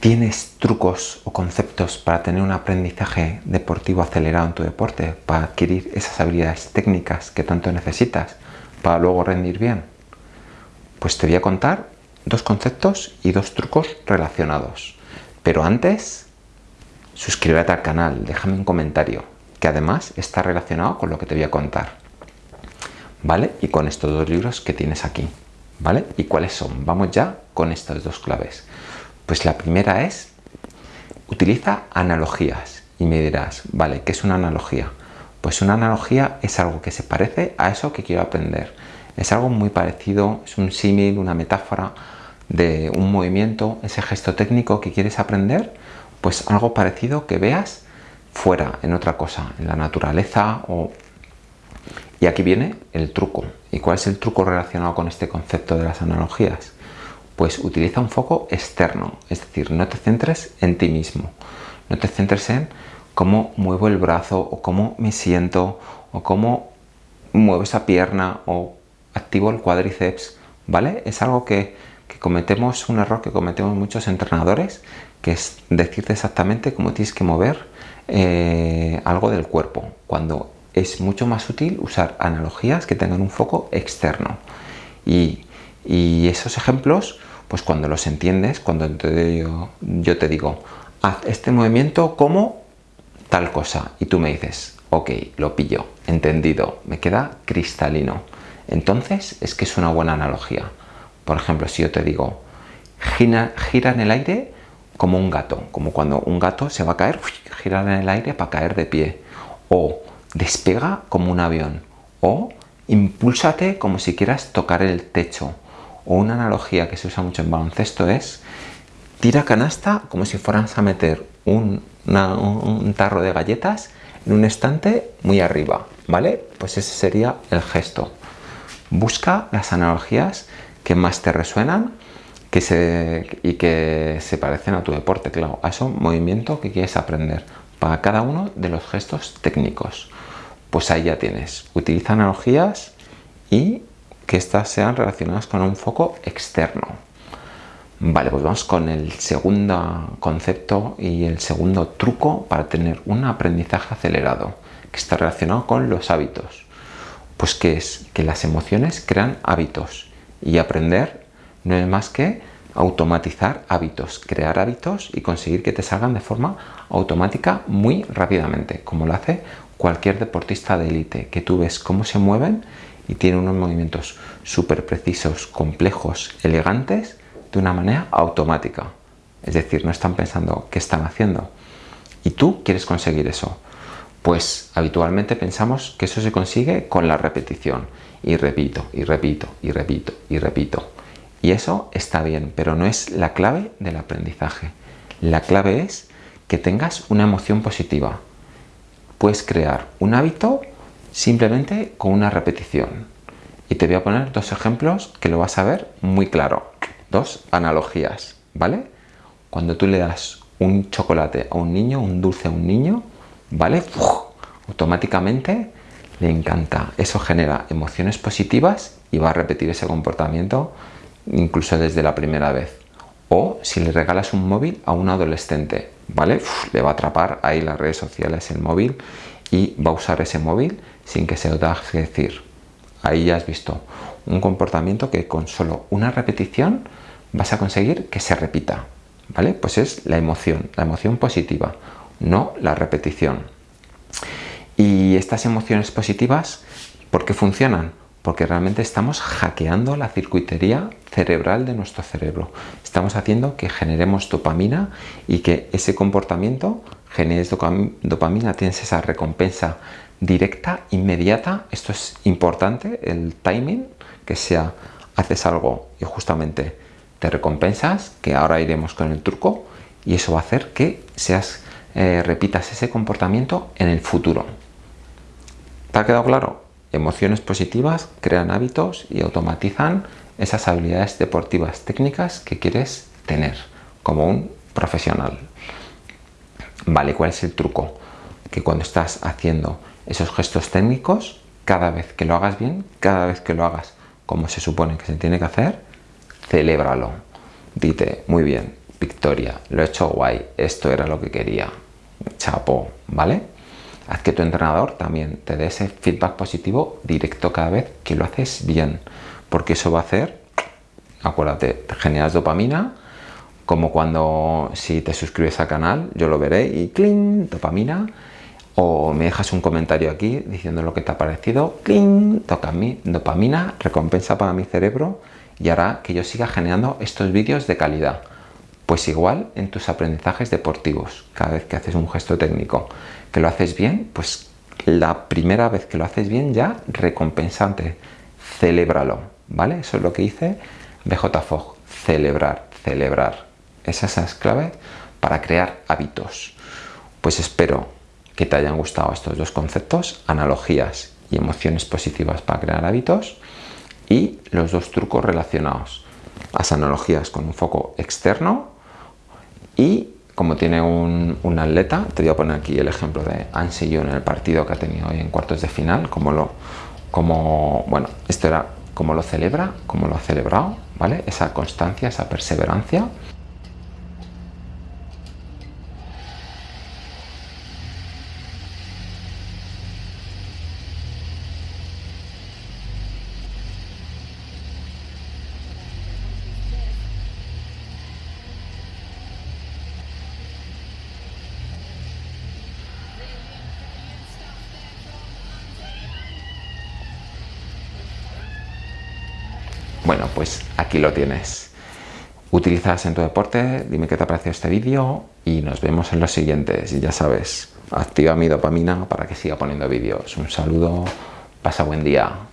¿Tienes trucos o conceptos para tener un aprendizaje deportivo acelerado en tu deporte? Para adquirir esas habilidades técnicas que tanto necesitas para luego rendir bien? Pues te voy a contar dos conceptos y dos trucos relacionados. Pero antes, suscríbete al canal, déjame un comentario, que además está relacionado con lo que te voy a contar. ¿Vale? Y con estos dos libros que tienes aquí. ¿Vale? ¿Y cuáles son? Vamos ya con estas dos claves. Pues la primera es, utiliza analogías. Y me dirás, vale, ¿qué es una analogía? Pues una analogía es algo que se parece a eso que quiero aprender. Es algo muy parecido, es un símil, una metáfora de un movimiento, ese gesto técnico que quieres aprender, pues algo parecido que veas fuera, en otra cosa, en la naturaleza. Y aquí viene el truco. ¿Y cuál es el truco relacionado con este concepto de las analogías? Pues utiliza un foco externo, es decir, no te centres en ti mismo, no te centres en cómo muevo el brazo o cómo me siento o cómo muevo esa pierna o activo el cuádriceps, ¿vale? Es algo que, cometemos, un error que cometemos muchos entrenadores, que es decirte exactamente cómo tienes que mover eh, algo del cuerpo, cuando es mucho más útil usar analogías que tengan un foco externo. Y, y esos ejemplos pues cuando los entiendes, cuando yo te digo, haz este movimiento como tal cosa, y tú me dices, ok, lo pillo, entendido, me queda cristalino. Entonces es que es una buena analogía. Por ejemplo, si yo te digo, gira, gira en el aire como un gato, como cuando un gato se va a caer, gira en el aire para caer de pie. O despega como un avión. O impúlsate como si quieras tocar el techo una analogía que se usa mucho en baloncesto es tira canasta como si fueras a meter un, tarro de galletas en un estante muy arriba, ¿vale? Pues ese sería el gesto. Busca las analogías que más te resuenan que se, y que se parecen a tu deporte, claro, a ese movimiento que quieres aprender para cada uno de los gestos técnicos. Pues ahí ya tienes. Utiliza analogías y que éstas sean relacionadas con un foco externo. Vale, pues vamos con el segundo concepto y el segundo truco para tener un aprendizaje acelerado, que está relacionado con los hábitos. Pues que es que las emociones crean hábitos y aprender no es más que automatizar hábitos, crear hábitos y conseguir que te salgan de forma automática muy rápidamente, como lo hace cualquier deportista de élite, que tú ves cómo se mueven y tiene unos movimientos súper precisos, complejos, elegantes, de una manera automática. Es decir, no están pensando qué están haciendo. Y tú quieres conseguir eso. Pues habitualmente pensamos que eso se consigue con la repetición. Y repito, y repito, y repito, y repito. Y eso está bien, pero no es la clave del aprendizaje. La clave es que tengas una emoción positiva. Puedes crear un hábito simplemente con una repetición. Y te voy a poner dos ejemplos que lo vas a ver muy claro. Dos analogías, ¿vale? Cuando tú le das un chocolate a un niño, un dulce a un niño, ¿vale? automáticamente le encanta. Eso genera emociones positivas y va a repetir ese comportamiento incluso desde la primera vez. O si le regalas un móvil a un adolescente, ¿vale? le va a atrapar ahí las redes sociales, el móvil y va a usar ese móvil sin que se lo tengas decir. Ahí ya has visto un comportamiento que con solo una repetición vas a conseguir que se repita. ¿Vale? Pues es la emoción, la emoción positiva, no la repetición. Y estas emociones positivas, ¿por qué funcionan? Porque realmente estamos hackeando la circuitería cerebral de nuestro cerebro. Estamos haciendo que generemos dopamina y que ese comportamiento generes dopamina, tienes esa recompensa directa, inmediata. Esto es importante, el timing, que sea haces algo y justamente te recompensas, que ahora iremos con el truco, y eso va a hacer que seas, eh, repitas ese comportamiento en el futuro. ¿Te ha quedado claro? Emociones positivas crean hábitos y automatizan esas habilidades deportivas técnicas que quieres tener como un profesional. Vale, ¿cuál es el truco? Que cuando estás haciendo esos gestos técnicos, cada vez que lo hagas bien, cada vez que lo hagas como se supone que se tiene que hacer, celébralo. Dite, muy bien, victoria, lo he hecho guay, esto era lo que quería, chapo, ¿vale? Haz que tu entrenador también te dé ese feedback positivo directo cada vez que lo haces bien, porque eso va a hacer, acuérdate, te generas dopamina, como cuando si te suscribes al canal, yo lo veré y ¡cling! dopamina, o me dejas un comentario aquí diciendo lo que te ha parecido, ¡cling! toca mí, dopamina, recompensa para mi cerebro y hará que yo siga generando estos vídeos de calidad. Pues igual en tus aprendizajes deportivos, cada vez que haces un gesto técnico, que lo haces bien, pues la primera vez que lo haces bien ya recompensante, celébralo, ¿vale? Eso es lo que dice BJ celebrar, celebrar. Esas son las claves para crear hábitos. Pues espero que te hayan gustado estos dos conceptos, analogías y emociones positivas para crear hábitos y los dos trucos relacionados. Las analogías con un foco externo y como tiene un, atleta, te voy a poner aquí el ejemplo de Ansi en el partido que ha tenido hoy en cuartos de final, como lo, como, bueno, esto era como lo celebra, como lo ha celebrado, ¿vale? Esa constancia, esa perseverancia. Bueno, pues aquí lo tienes. Utilizas en tu deporte, dime qué te ha parecido este vídeo y nos vemos en los siguientes. Y ya sabes, activa mi dopamina para que siga poniendo vídeos. Un saludo, pasa buen día.